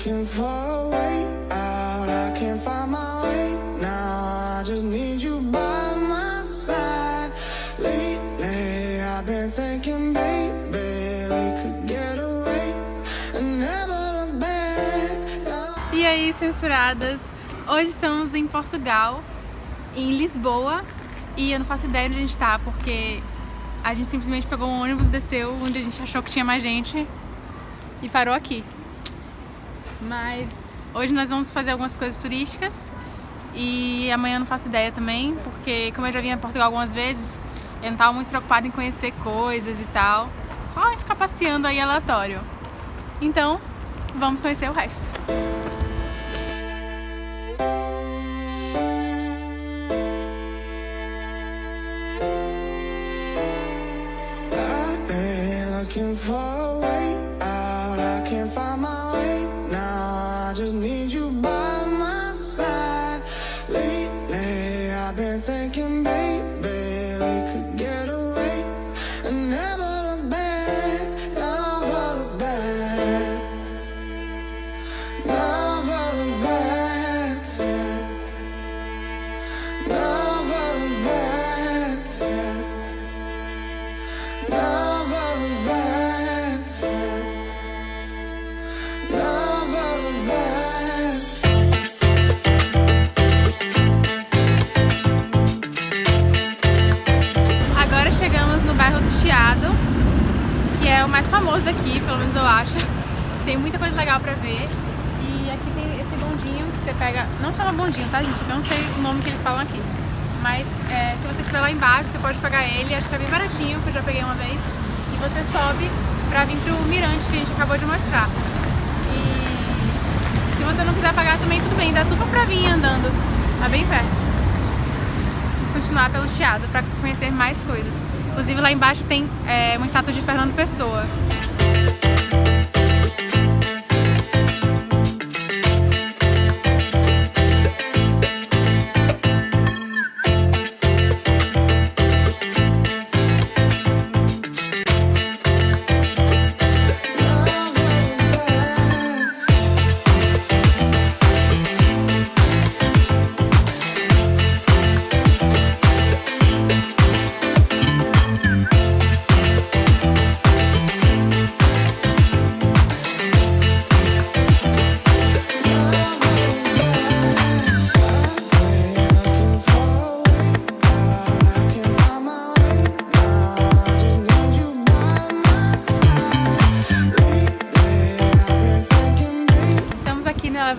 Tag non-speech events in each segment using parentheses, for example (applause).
looking for a way out. I can't find my way now. I just need you by my side. Lately, I've been thinking, baby, we could get away and never look back. E aí, censuradas? Hoje estamos em Portugal, em Lisboa, e eu não faço ideia onde a gente tá, porque a gente simplesmente pegou um ônibus, desceu onde a gente achou que tinha mais gente e parou aqui. Mas hoje nós vamos fazer algumas coisas turísticas e amanhã eu não faço ideia também, porque como eu já vim a Portugal algumas vezes, eu não estava muito preocupada em conhecer coisas e tal, só em ficar passeando aí aleatório. Então, vamos conhecer o resto. I can't find my famoso daqui, pelo menos eu acho. Tem muita coisa legal pra ver. E aqui tem esse bondinho que você pega... Não chama bondinho, tá, gente? Eu não sei o nome que eles falam aqui. Mas é, se você estiver lá embaixo, você pode pegar ele. Acho que é bem baratinho, que eu já peguei uma vez. E você sobe pra vir pro mirante que a gente acabou de mostrar. E se você não quiser pagar também, tudo bem. Dá super pra vir andando. Tá bem perto Vamos continuar pelo Chiado para conhecer mais coisas. Inclusive lá embaixo tem é, uma estátua de Fernando Pessoa.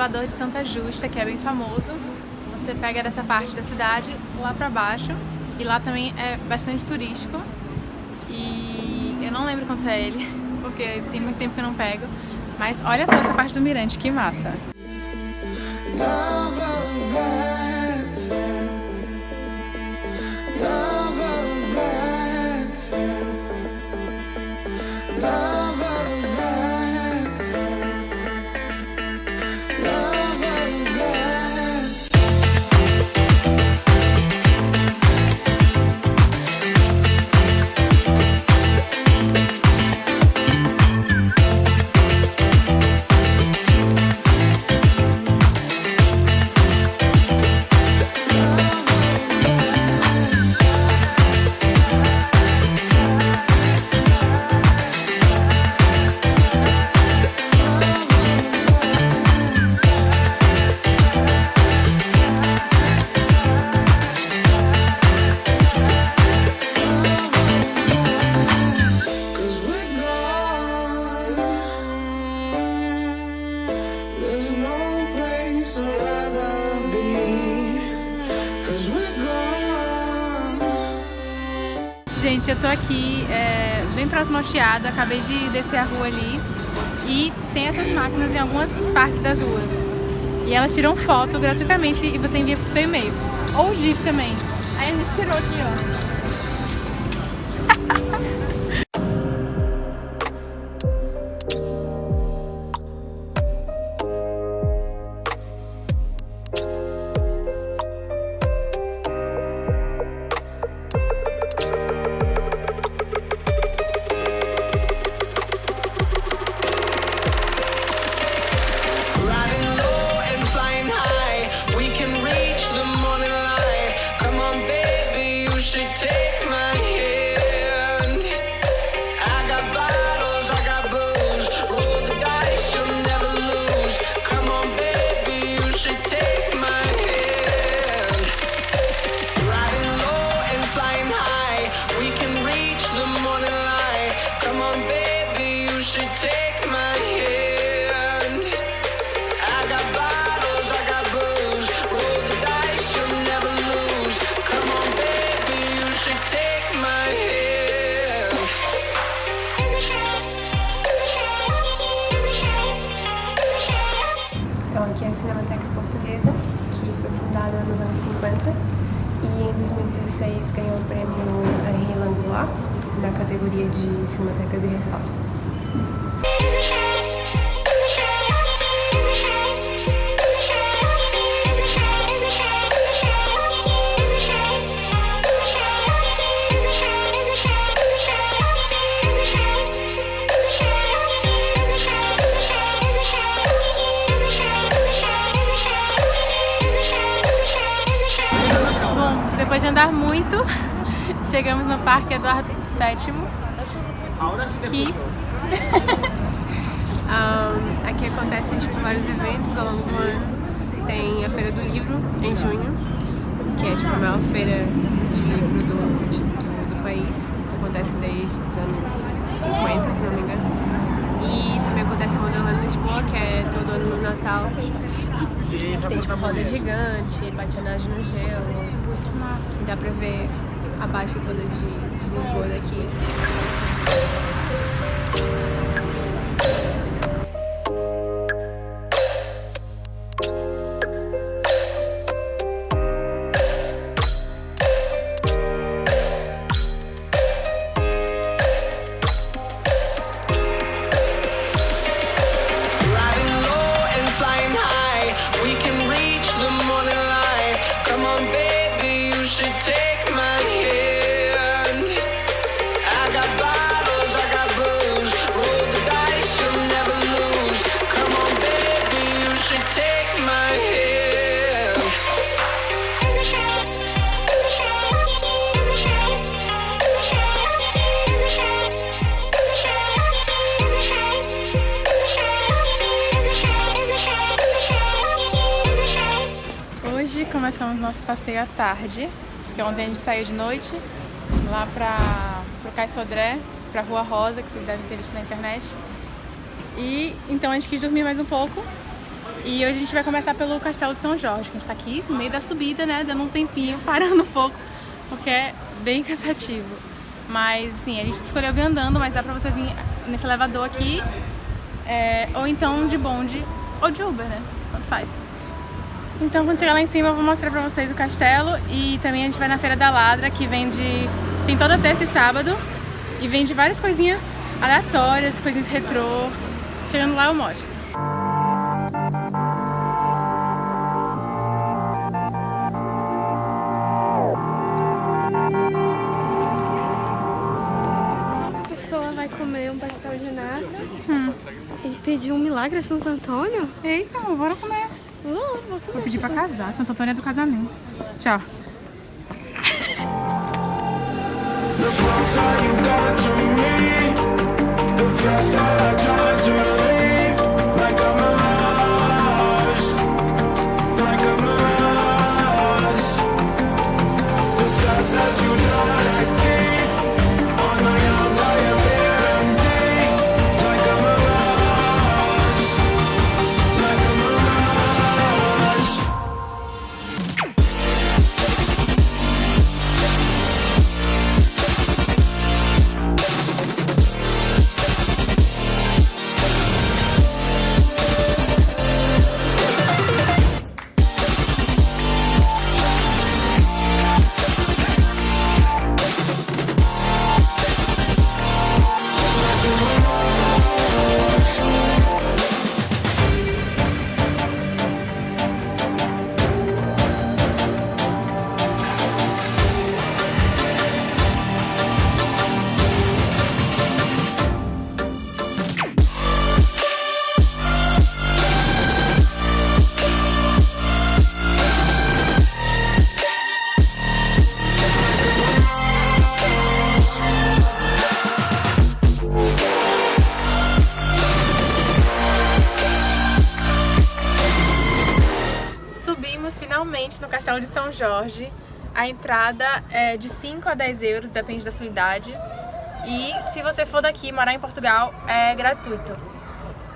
Elevador de Santa Justa, que é bem famoso. Você pega dessa parte da cidade lá pra baixo. E lá também é bastante turístico. E eu não lembro quanto é ele, (laughs) porque tem muito tempo que eu não pego. Mas olha só essa parte do mirante, que massa! Cause acabei de descer a rua ali e tem essas máquinas em algumas partes das ruas. E elas tiram foto gratuitamente e você envia pro seu e-mail. Ou GIF também. Aí a gente tirou aqui, ó. (laughs) na categoria de Cinematecas e Restauros. Bom, depois de andar muito, (laughs) chegamos no Parque Eduardo VII, que (laughs) Um, aqui acontecem tipo, vários eventos ao longo do ano. Tem a Feira do Livro em junho, que é tipo, a maior feira de livro do, de- do, do país, que acontece desde os anos 50, se não me engano. E também acontece o Wonderland Lisboa, que é todo ano no Natal. Que tem tipo roda gigante, patinagem no gelo. E dá pra ver a baixa toda de, de Lisboa daqui. Passeio à tarde, porque ontem a gente saiu de noite lá para o Cais Sodré, para Rua Rosa, que vocês devem ter visto na internet. E então a gente quis dormir mais um pouco. E hoje a gente vai começar pelo Castelo de São Jorge, que a gente tá aqui no meio da subida, né, dando um tempinho, (laughs) parando um pouco, porque é bem cansativo. Mas sim, a gente escolheu vir andando, mas dá pra você vir nesse elevador aqui, é, ou então de bonde, ou de Uber, né? Tanto faz. Então quando chegar lá em cima eu vou mostrar pra vocês o castelo e também a gente vai na Feira da Ladra, que vende... tem toda terça e sábado e vende várias coisinhas aleatórias, coisinhas retrô. Chegando lá eu mostro. A pessoa vai comer um pastel de nata e pedir um milagre a Santo Antônio? Eita, bora comer. Vou pedir pra casar, Santo Antônio é do casamento. Tchau. A entrada é de 5 a 10 euros, depende da sua idade. E se você for daqui morar em Portugal, é gratuito.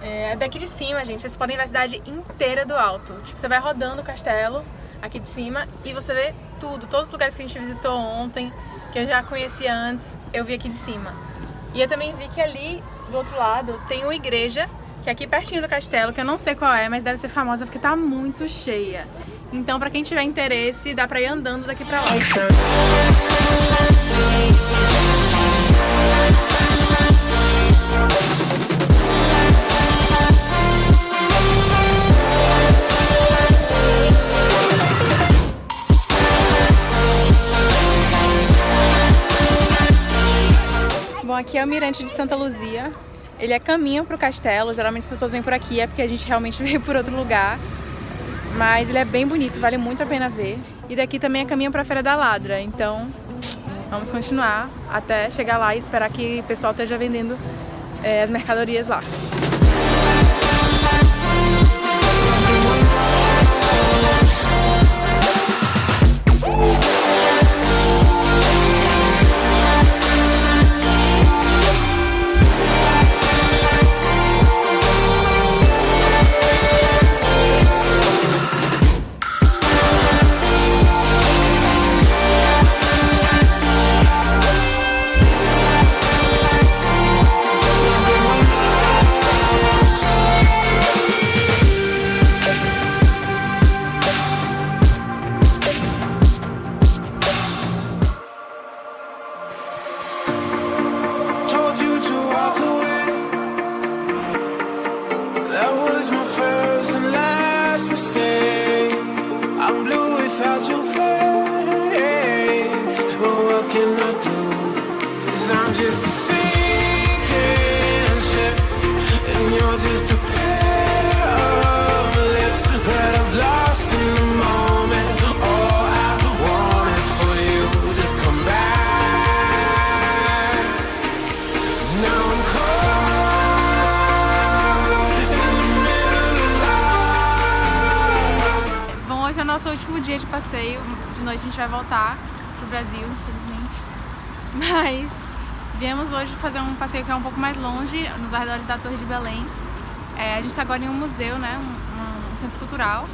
É daqui de cima, gente, vocês podem ver a cidade inteira do alto. Tipo, você vai rodando o castelo aqui de cima e você vê tudo, todos os lugares que a gente visitou ontem, que eu já conhecia antes, eu vi aqui de cima. E eu também vi que ali do outro lado tem uma igreja que é aqui pertinho do castelo, que eu não sei qual é, mas deve ser famosa porque tá muito cheia. Então, pra quem tiver interesse, dá pra ir andando daqui pra lá. Bom, aqui é o Mirante de Santa Luzia. Ele é caminho para o castelo, geralmente as pessoas vêm por aqui, é porque a gente realmente (laughs) veio por outro lugar. Mas ele é bem bonito, vale muito a pena ver. E daqui também é caminho para a Feira da Ladra, então vamos continuar até chegar lá e esperar que o pessoal esteja vendendo é, as mercadorias lá. Nosso último dia de passeio. De noite a gente vai voltar pro Brasil, infelizmente. Mas viemos hoje fazer um passeio que é um pouco mais longe, nos arredores da Torre de Belém. É, a gente está agora em um museu, né? Um, um- um centro cultural.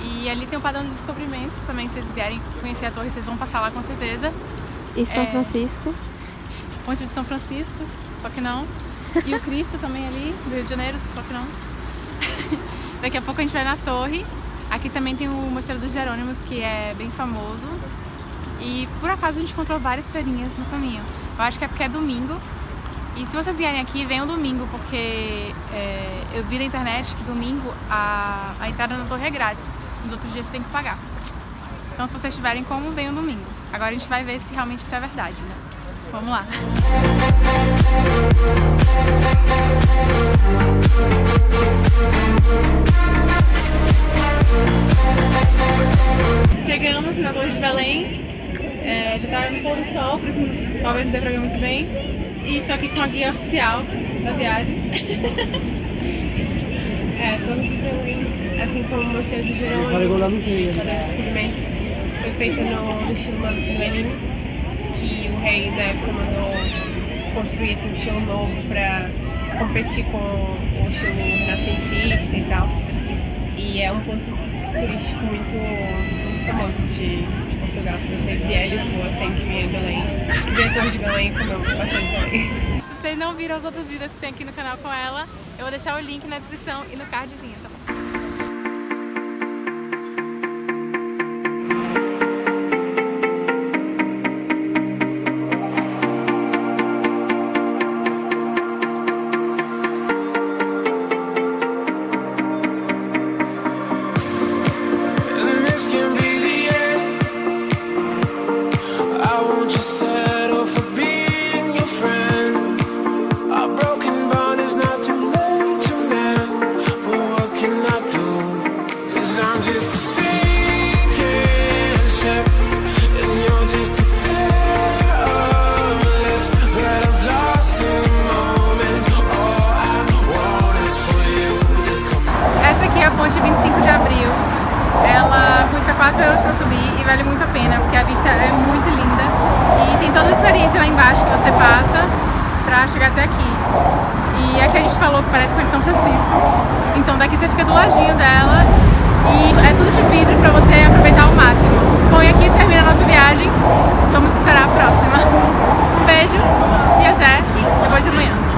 E ali tem o padrão de descobrimentos também. Se vocês vierem conhecer a torre, vocês vão passar lá com certeza. E São É. Francisco. Ponte de São Francisco, só que não. E o Cristo também ali, do Rio de Janeiro, só que não. (laughs) Daqui a pouco a gente vai na torre. Aqui também tem o Mosteiro dos Jerônimos, que é bem famoso. E por acaso a gente encontrou várias feirinhas no caminho. Eu acho que é porque é domingo. E se vocês vierem aqui, venham domingo, porque é, eu vi na internet que domingo a, a entrada na torre é grátis. Nos outros dias você tem que pagar. Então se vocês tiverem como, venham domingo. Agora a gente vai ver se realmente isso é verdade, né? Vamos lá. Chegamos na Torre de Belém. É, já tá no pôr do sol, por isso talvez não dê pra ver muito bem. E estou aqui com a guia oficial da viagem. (laughs) É, Torre de Belém, assim como o Mosteiro do Jerônimo, e dos Descobrimentos, foi feito no, no estilo Manuelino, que o rei da época mandou construir assim, um estilo novo para competir com o estilo renascentista e tal. E é um ponto turístico muito, muito famoso de, de Se você vier a Lisboa, tem que vir a Belém, ver a de Belém e comer um pastel de Belém. Vocês não viram os outros vídeos que tem aqui no canal com ela, eu vou deixar o link na descrição e no cardzinho, tá bom? 4 euros pra subir e vale muito a pena, porque a vista é muito linda. até aqui. E é aqui a gente falou que parece com a São Francisco, então daqui você fica do ladinho dela e é tudo de vidro pra você aproveitar ao máximo. Bom, e aqui termina a nossa viagem, vamos esperar a próxima. Um beijo e até depois de amanhã.